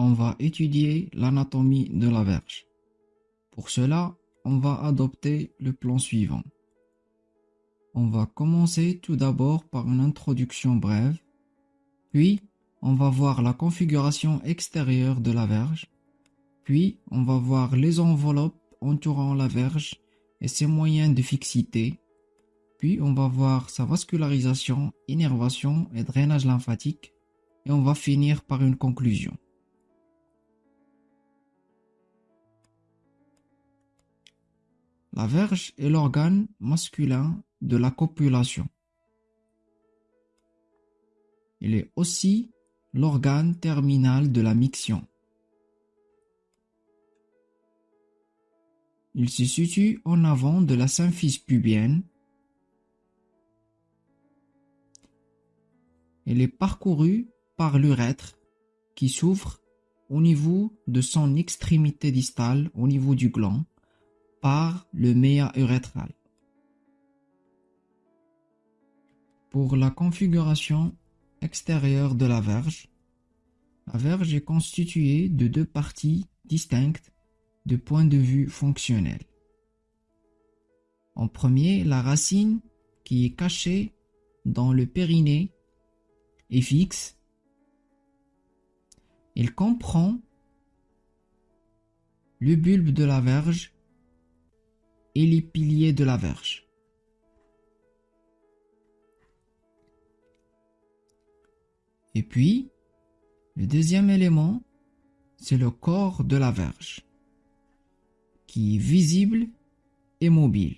on va étudier l'anatomie de la verge. Pour cela, on va adopter le plan suivant. On va commencer tout d'abord par une introduction brève, puis on va voir la configuration extérieure de la verge, puis on va voir les enveloppes entourant la verge et ses moyens de fixité, puis on va voir sa vascularisation, innervation et drainage lymphatique, et on va finir par une conclusion. La verge est l'organe masculin de la copulation. Il est aussi l'organe terminal de la miction. Il se situe en avant de la symphyse pubienne. Il est parcouru par l'urètre qui s'ouvre au niveau de son extrémité distale, au niveau du gland, par le méa urétral. Pour la configuration extérieure de la verge, la verge est constituée de deux parties distinctes de point de vue fonctionnel. En premier, la racine qui est cachée dans le périnée est fixe. Il comprend le bulbe de la verge et les piliers de la verge. Et puis, le deuxième élément, c'est le corps de la verge, qui est visible et mobile.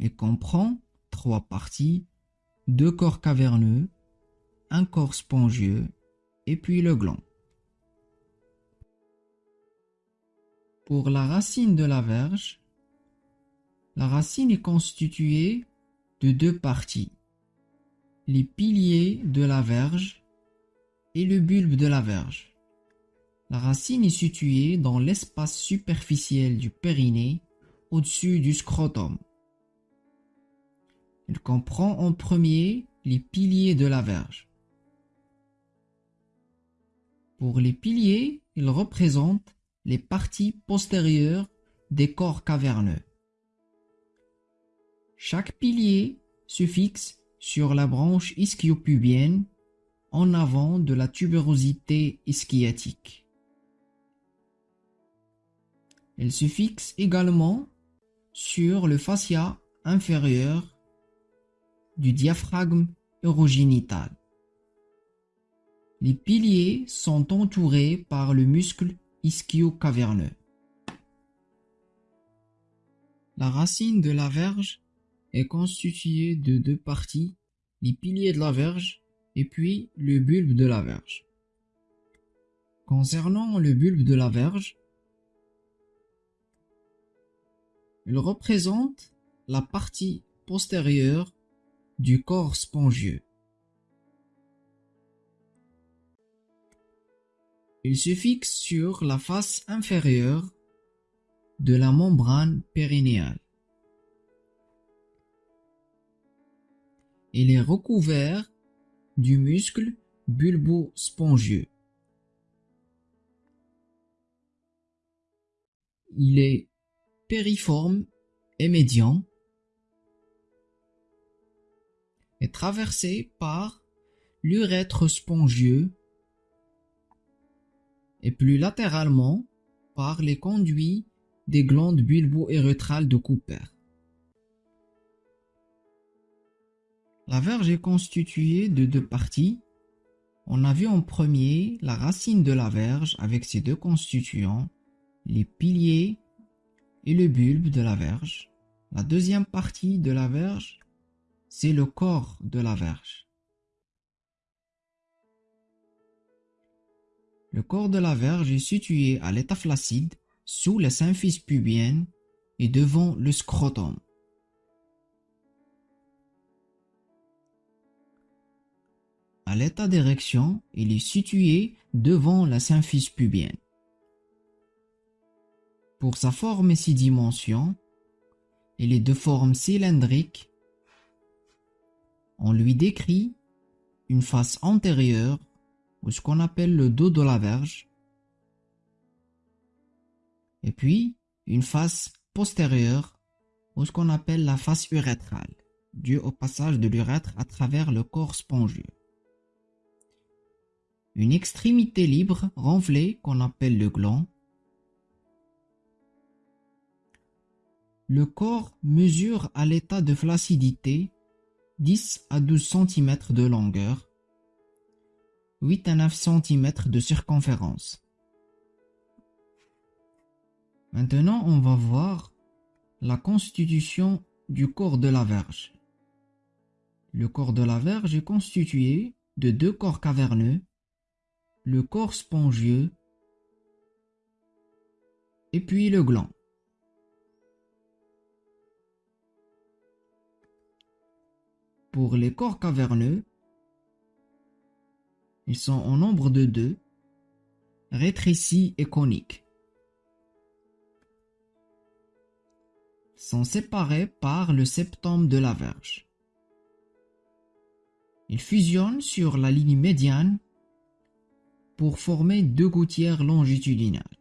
Il comprend trois parties, deux corps caverneux, un corps spongieux et puis le gland. Pour la racine de la verge, la racine est constituée de deux parties, les piliers de la verge et le bulbe de la verge. La racine est située dans l'espace superficiel du périnée, au-dessus du scrotum. Il comprend en premier les piliers de la verge. Pour les piliers, il représente les parties postérieures des corps caverneux. Chaque pilier se fixe sur la branche ischiopubienne en avant de la tubérosité ischiatique. Elle se fixe également sur le fascia inférieur du diaphragme urogénital. Les piliers sont entourés par le muscle ischio-caverneux. La racine de la verge est constituée de deux parties, les piliers de la verge et puis le bulbe de la verge. Concernant le bulbe de la verge, il représente la partie postérieure du corps spongieux. Il se fixe sur la face inférieure de la membrane périnéale. Il est recouvert du muscle bulbo-spongieux. Il est périforme et médian est traversé par l'urètre spongieux et plus latéralement par les conduits des glandes bulbo-érythrales de Cooper. La verge est constituée de deux parties. On a vu en premier la racine de la verge avec ses deux constituants, les piliers et le bulbe de la verge. La deuxième partie de la verge, c'est le corps de la verge. Le corps de la verge est situé à l'état flaccide, sous la symphyse pubienne et devant le scrotum. À l'état d'érection, il est situé devant la symphyse pubienne. Pour sa forme et ses dimensions, il est de forme cylindrique. On lui décrit une face antérieure ou ce qu'on appelle le dos de la verge. Et puis, une face postérieure, ou ce qu'on appelle la face urétrale, due au passage de l'urètre à travers le corps spongieux. Une extrémité libre renflée qu'on appelle le gland. Le corps mesure à l'état de flaccidité 10 à 12 cm de longueur, 8 à 9 cm de circonférence. Maintenant, on va voir la constitution du corps de la verge. Le corps de la verge est constitué de deux corps caverneux, le corps spongieux et puis le gland. Pour les corps caverneux, ils sont en nombre de deux, rétrécis et coniques. Sont séparés par le septum de la verge. Ils fusionnent sur la ligne médiane pour former deux gouttières longitudinales.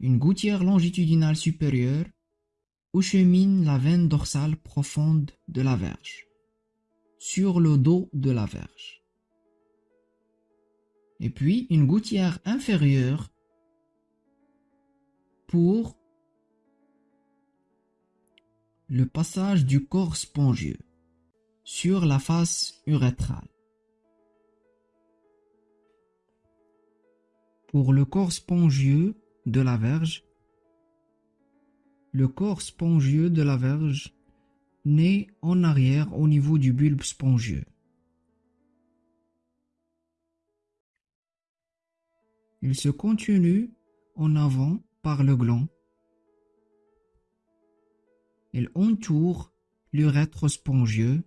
Une gouttière longitudinale supérieure où chemine la veine dorsale profonde de la verge, sur le dos de la verge. Et puis une gouttière inférieure pour le passage du corps spongieux sur la face urétrale. Pour le corps spongieux de la verge, le corps spongieux de la verge naît en arrière au niveau du bulbe spongieux. Il se continue en avant par le gland. Il entoure l'urètre spongieux.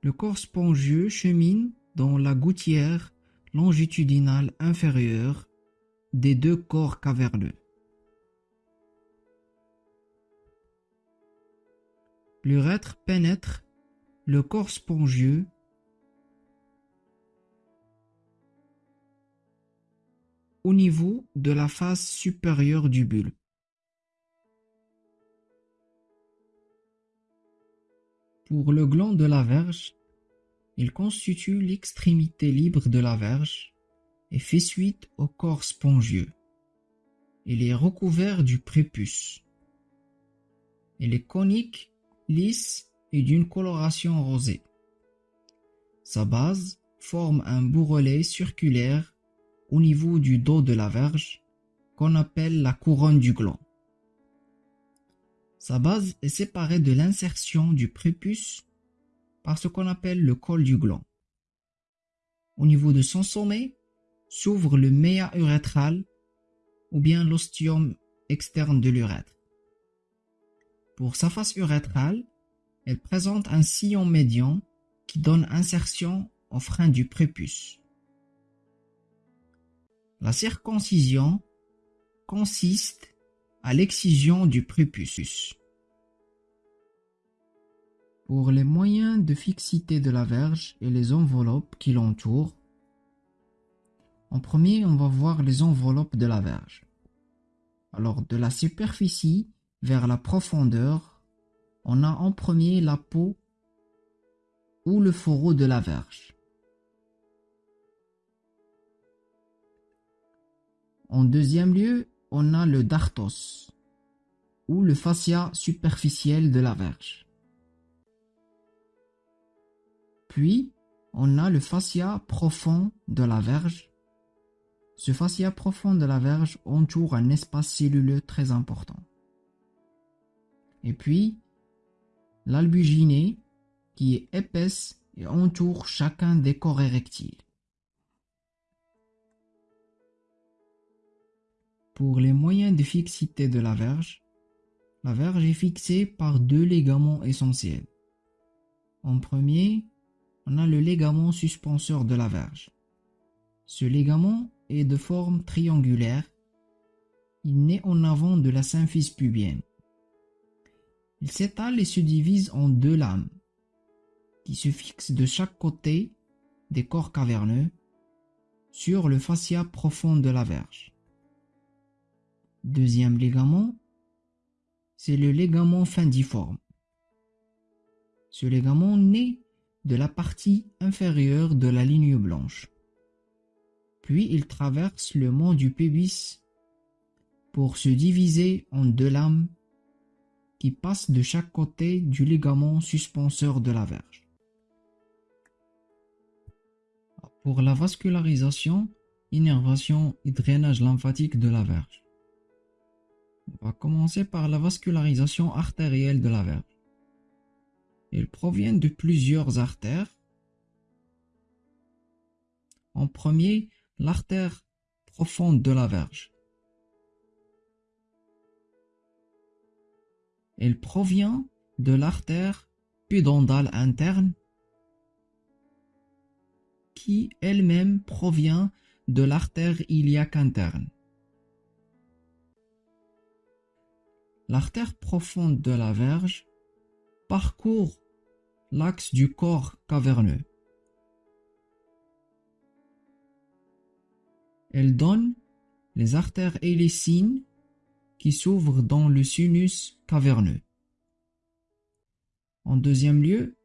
Le corps spongieux chemine dans la gouttière longitudinale inférieure des deux corps caverneux. L'urètre pénètre le corps spongieux au niveau de la face supérieure du bulbe. Pour le gland de la verge, il constitue l'extrémité libre de la verge et fait suite au corps spongieux. Il est recouvert du prépuce. Il est conique, lisse et d'une coloration rosée. Sa base forme un bourrelet circulaire au niveau du dos de la verge qu'on appelle la couronne du gland. Sa base est séparée de l'insertion du prépuce par ce qu'on appelle le col du gland. Au niveau de son sommet, s'ouvre le méa urétral ou bien l'ostium externe de l'urètre. Pour sa face urétrale, elle présente un sillon médian qui donne insertion au frein du prépuce. La circoncision consiste à l'excision du prépuce. Pour les moyens de fixité de la verge et les enveloppes qui l'entourent, en premier, on va voir les enveloppes de la verge. Alors, de la superficie vers la profondeur, on a en premier la peau ou le fourreau de la verge. En deuxième lieu, on a le dartos ou le fascia superficiel de la verge. Puis, on a le fascia profond de la verge ce fascia profond de la verge entoure un espace celluleux très important. Et puis, l'albuginée qui est épaisse et entoure chacun des corps érectiles. Pour les moyens de fixité de la verge, la verge est fixée par deux ligaments essentiels. En premier, on a le ligament suspenseur de la verge. Ce ligament est de forme triangulaire. Il naît en avant de la symphyse pubienne. Il s'étale et se divise en deux lames. qui se fixe de chaque côté des corps caverneux sur le fascia profond de la verge. Deuxième ligament, c'est le ligament findiforme. Ce ligament naît de la partie inférieure de la ligne blanche. Puis il traverse le mont du pubis pour se diviser en deux lames qui passent de chaque côté du ligament suspenseur de la verge. Pour la vascularisation, innervation et drainage lymphatique de la verge. On va commencer par la vascularisation artérielle de la verge. Elle provient de plusieurs artères. En premier, l'artère profonde de la verge. Elle provient de l'artère pudendale interne qui elle-même provient de l'artère iliaque interne. L'artère profonde de la verge parcourt l'axe du corps caverneux. Elle donne les artères hélicines qui s'ouvrent dans le sinus caverneux. En deuxième lieu,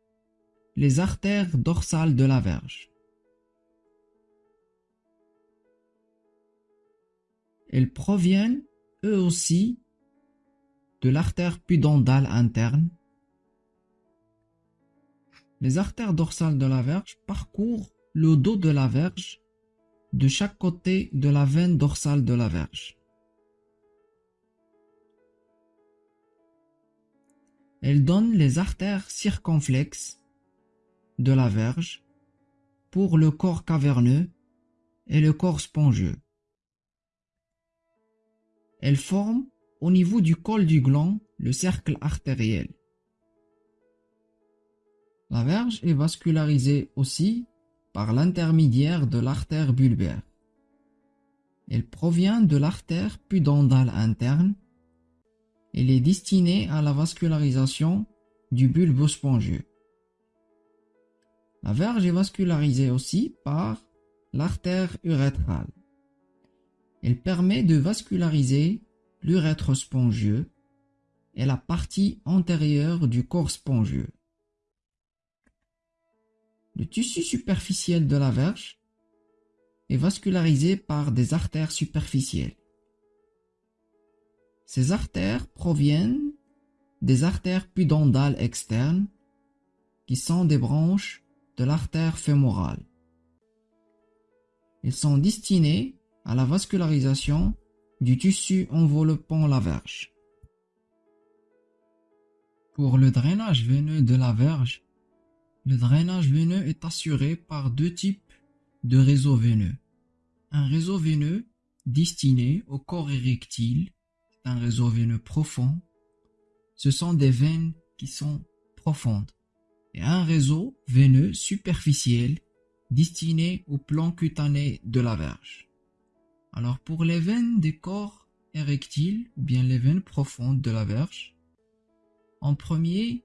les artères dorsales de la verge. Elles proviennent, eux aussi, de l'artère pudendale interne. Les artères dorsales de la verge parcourent le dos de la verge de chaque côté de la veine dorsale de la verge. Elles donnent les artères circonflexes de la verge pour le corps caverneux et le corps spongieux. Elles forment au niveau du col du gland le cercle artériel. La verge est vascularisée aussi par l'intermédiaire de l'artère bulbaire. Elle provient de l'artère pudendale interne. Elle est destinée à la vascularisation du bulbe spongieux. La verge est vascularisée aussi par l'artère urétrale. Elle permet de vasculariser l'urètre spongieux et la partie antérieure du corps spongieux. Le tissu superficiel de la verge est vascularisé par des artères superficielles. Ces artères proviennent des artères pudendales externes qui sont des branches de l'artère fémorale. Elles sont destinées à la vascularisation du tissu enveloppant la verge. Pour le drainage veineux de la verge, le drainage veineux est assuré par deux types de réseaux veineux. Un réseau veineux destiné au corps érectile, c'est un réseau veineux profond. Ce sont des veines qui sont profondes. Et un réseau veineux superficiel destiné au plan cutané de la verge. Alors pour les veines des corps érectiles ou bien les veines profondes de la verge, en premier,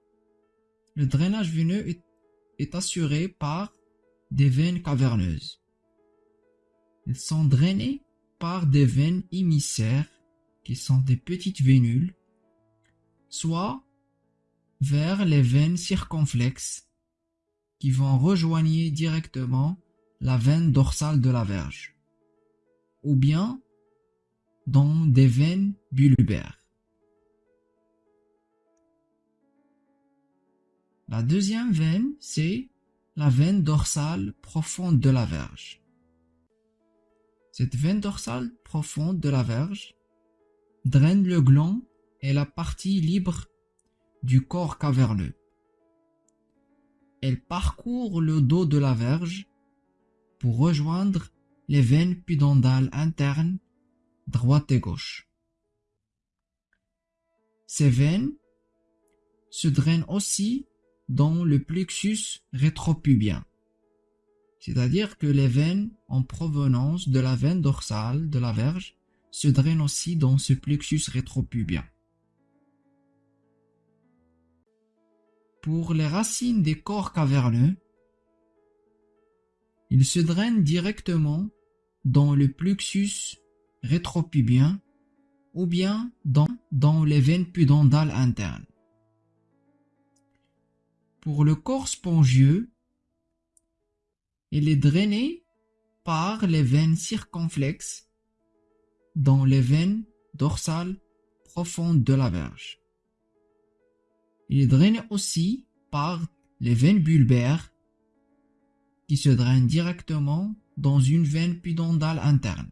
le drainage veineux est, assuré par des veines caverneuses. Elles sont drainées par des veines émissaires qui sont des petites vénules, soit vers les veines circonflexes qui vont rejoigner directement la veine dorsale de la verge ou bien dans des veines bulbaires. La deuxième veine, c'est la veine dorsale profonde de la verge. Cette veine dorsale profonde de la verge draine le gland et la partie libre du corps caverneux. Elle parcourt le dos de la verge pour rejoindre les veines pudendales internes, droite et gauche. Ces veines se drainent aussi dans le plexus rétropubien, c'est-à-dire que les veines en provenance de la veine dorsale de la verge se drainent aussi dans ce plexus rétropubien. Pour les racines des corps caverneux, ils se drainent directement dans le plexus rétropubien ou bien dans, dans les veines pudendales internes. Pour le corps spongieux, il est drainé par les veines circonflexes dans les veines dorsales profondes de la verge. Il est drainé aussi par les veines bulbaires qui se drainent directement dans une veine pudendale interne.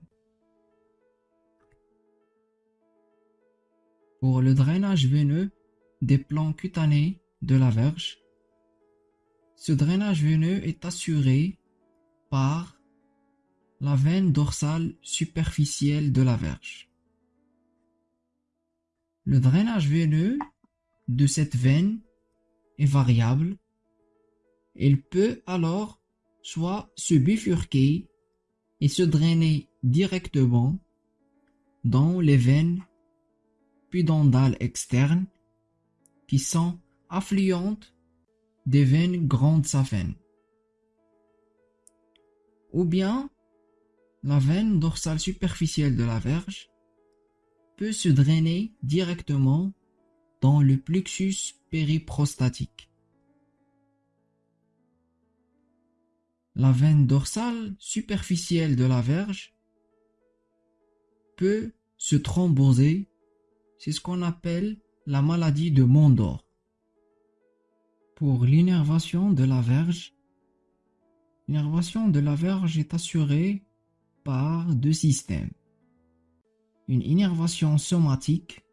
Pour le drainage veineux des plans cutanés de la verge, ce drainage veineux est assuré par la veine dorsale superficielle de la verge. Le drainage veineux de cette veine est variable. Il peut alors soit se bifurquer et se drainer directement dans les veines pudendales externes qui sont affluentes des veines grandes saphènes. Ou bien la veine dorsale superficielle de la verge peut se drainer directement dans le plexus périprostatique. La veine dorsale superficielle de la verge peut se thromboser, c'est ce qu'on appelle la maladie de Mondor. Pour l'innervation de la verge, l'innervation de la verge est assurée par deux systèmes. Une innervation somatique,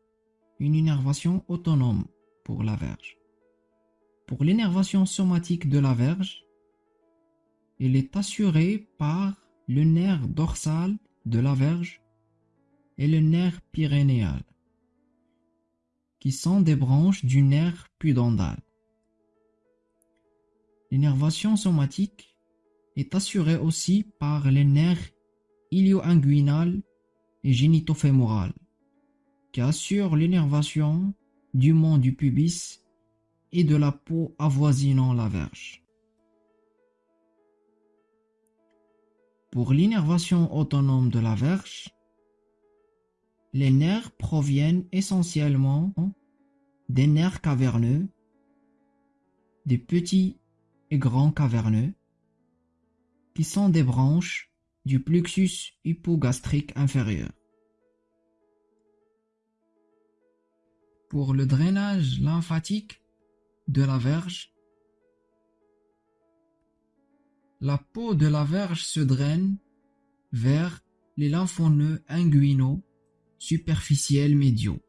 une innervation autonome pour la verge. Pour l'innervation somatique de la verge, il est assuré par le nerf dorsal de la verge et le nerf pyrénéal, qui sont des branches du nerf pudendal. L'innervation somatique est assurée aussi par les nerfs ilio-inguinal et génitofémoral, qui assurent l'innervation du mont du pubis et de la peau avoisinant la verge. Pour l'innervation autonome de la verge, les nerfs proviennent essentiellement des nerfs caverneux, des petits et grands caverneux, qui sont des branches du plexus hypogastrique inférieur. Pour le drainage lymphatique de la verge, la peau de la verge se draine vers les lymphoneux inguinaux superficiels médiaux.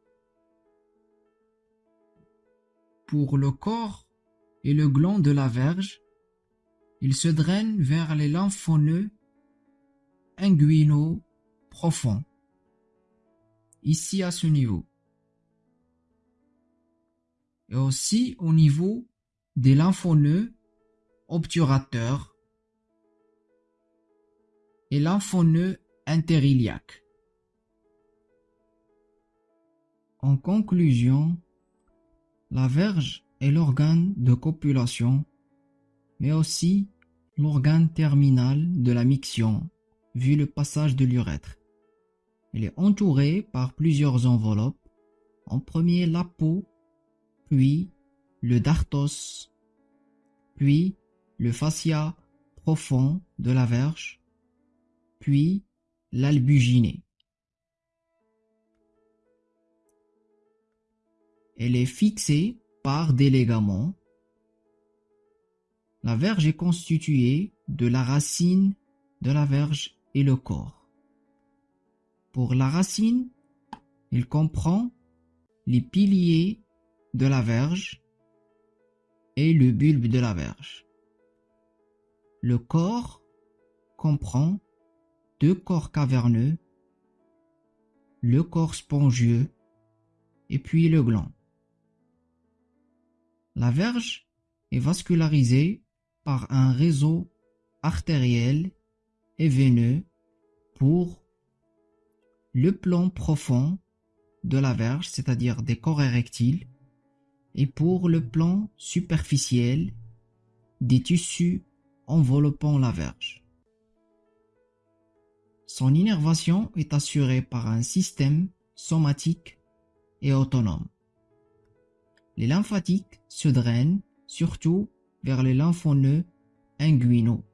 Pour le corps et le gland de la verge, il se draine vers les lymphoneux inguinaux profonds, ici à ce niveau, et aussi au niveau des lymphoneux obturateurs et lymphoneux interiliaque. En conclusion, la verge est l'organe de copulation, mais aussi l'organe terminal de la miction, vu le passage de l'urètre. Elle est entourée par plusieurs enveloppes, en premier la peau, puis le dartos, puis le fascia profond de la verge, puis. Elle est fixée par des ligaments. La verge est constituée de la racine de la verge et le corps. Pour la racine, il comprend les piliers de la verge et le bulbe de la verge. Le corps comprend deux corps caverneux, le corps spongieux et puis le gland. La verge est vascularisée par un réseau artériel et veineux pour le plan profond de la verge, c'est-à-dire des corps érectiles, et pour le plan superficiel des tissus enveloppant la verge. Son innervation est assurée par un système somatique et autonome. Les lymphatiques se drainent surtout vers les lymphonoeux inguinaux.